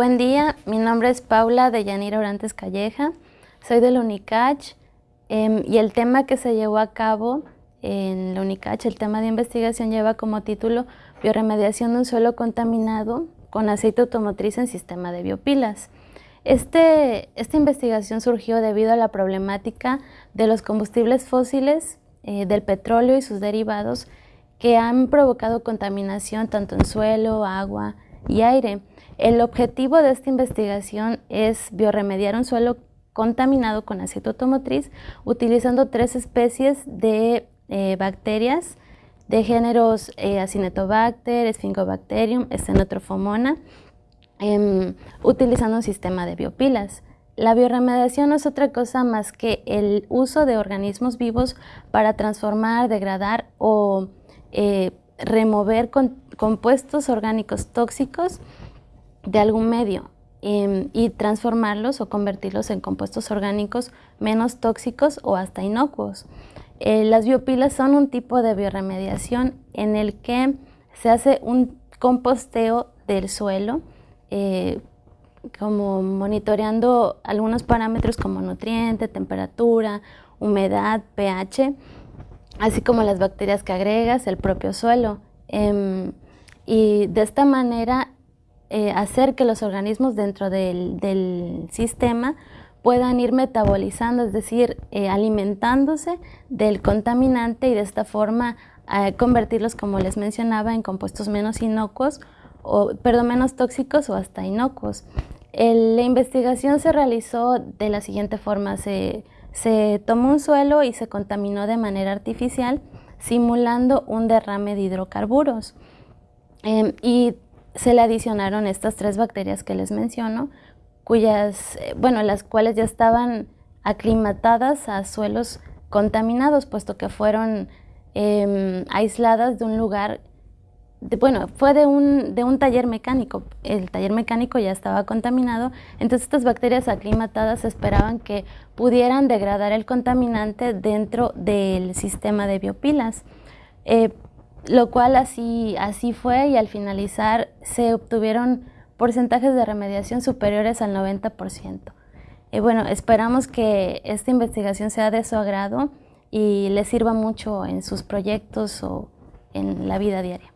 Buen día, mi nombre es Paula de Yanira Orantes Calleja, soy del UNICACH em, y el tema que se llevó a cabo en la UNICACH, el tema de investigación lleva como título Bioremediación de un suelo contaminado con aceite automotriz en sistema de biopilas. Este, esta investigación surgió debido a la problemática de los combustibles fósiles, eh, del petróleo y sus derivados que han provocado contaminación tanto en suelo, agua y aire. El objetivo de esta investigación es bioremediar un suelo contaminado con aceite automotriz utilizando tres especies de eh, bacterias de géneros eh, Acinetobacter, Sphingobacterium, Stenotrophomona, em, utilizando un sistema de biopilas. La bioremediación no es otra cosa más que el uso de organismos vivos para transformar, degradar o eh, remover compuestos orgánicos tóxicos de algún medio em, y transformarlos o convertirlos en compuestos orgánicos menos tóxicos o hasta inocuos. Eh, las biopilas son un tipo de bioremediación en el que se hace un composteo del suelo, eh, como monitoreando algunos parámetros como nutriente, temperatura, humedad, pH, así como las bacterias que agregas, el propio suelo. Em, y de esta manera eh, hacer que los organismos dentro del, sistema puedan ir metabolizando, es decir, eh, alimentándose del contaminante y de esta forma eh, convertirlos, como les mencionaba, en compuestos menos inocuos, o, perdón, menos tóxicos o hasta inocuos. la investigación se realizó de la siguiente forma, se, se tomó un suelo y se contaminó de manera artificial simulando un derrame de hidrocarburos. Em, y se le adicionaron estas tres bacterias que les menciono, cuyas, eh, bueno, las cuales ya estaban aclimatadas a suelos contaminados, puesto que fueron em, aisladas de un lugar, bueno, fue de un, de un taller mecánico, el taller mecánico ya estaba contaminado, entonces estas bacterias aclimatadas esperaban que pudieran degradar el contaminante dentro del sistema de biopilas. Eh, lo cual así, así fue y al finalizar se obtuvieron porcentajes de remediación superiores al 90%. Y bueno, esperamos que esta investigación sea de su agrado y les sirva mucho en sus proyectos o en la vida diaria.